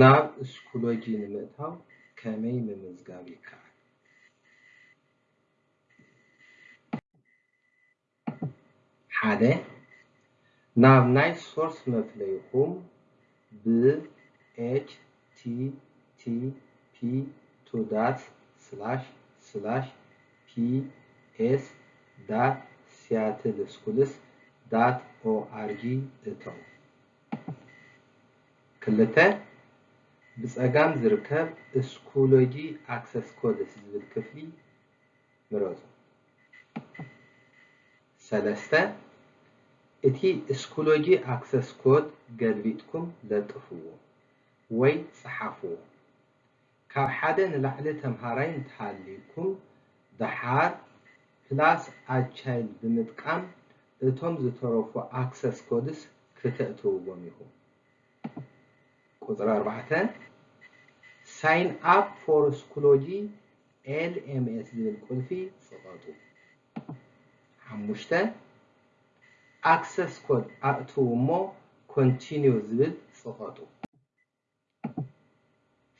ናብ ስኩሎጂ ንምእታው ከመይ ምምዝጋብ ይከኣል? ሓደ ናብ ናይ ሶርስ መፍለይኹም ብ http ዳት ስላሽ ስላሽ ps ዳት org እተው። ክልተ ብፀጋም ዝርከብ Schoology access codes ዝብል ክፍሊ ምረፁ። ሰለስተ እቲ Schoology access code ገልቢጥኩም ለጥፍዎ ወይ ፀሓፍዎ። ካብ ሓደ ንላዕሊ ተምሃራይ እንተሃልይኩም ድሓር plus add child ብምጥቃም እቶም ዝተረፉ access codes ክተእትውዎም ኢኹም። ቁፅሪ ኣርባዕተ sign up for Schoology LMS ዝብል ቁልፊ ፅቐጡ። ሓሙሽተ access code ኣእትዉ እሞ continue ዝብል ፅቐጡ።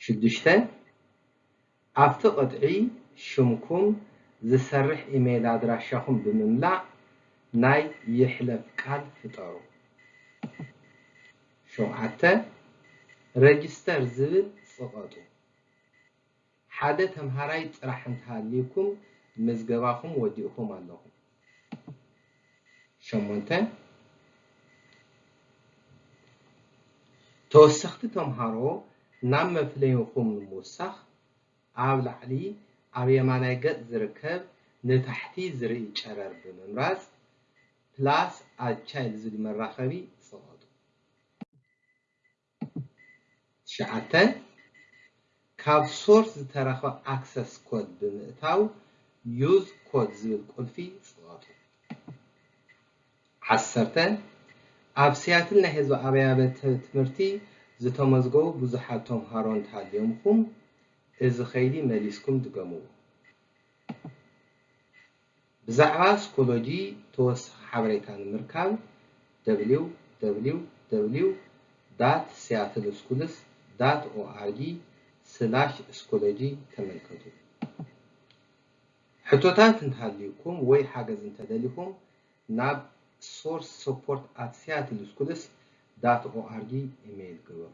ሽዱሽተ ኣብቲ ቅጥዒ ሽምኩም ዝሰርሕ ኢሜይል ኣድራሻኹም ብምምላእ ናይ ይሕለፍ ቃል ፍጠሩ። ሸውዓተ register ዝብል ፅቐጡ። ሓደ ተምሃራይ ጥራሕ እንተሃልይኩም ምዝገባኹም ወዲእኩም ኣለኹም። ሸሞንተ ተወሰኽቲ ተምሃሮ ናብ መፍለይኹም ንምውሳኽ ኣብ ላዕሊ ኣብ የማናይ ገፅ ዝርከብ ንታሕቲ ዝርኢ ጨረር ብምምራፅ plus add child ዝብል መራኸቢ ፅቐጡ። ትሽዓተ ካብ Source ዝተረኸበ access code ብምእታው use code ዝብል ቁልፊ ፅቐጡ። ዓሰርተ ኣብ ሲያትል ናይ ህዝቢ ኣብያተ ትምህርቲ ዝተመዝገቡ ብዙሓት ተምሃሮ እንተሃልዮምኩም እዚ ከይዲ መሊስኩም ድገምዎ። ብዛዕባ Schoology ተወሳኺ ሓበሬታ ንምርካብ www dot seattleschools dot org slash schoology ተመልከቱ። ሕቶታት እንተሃልዩኩም ወይ ሓገዝ እንተደሊኩም ናብ source support at seattleschools dot org ኢሜይል ግበሩ።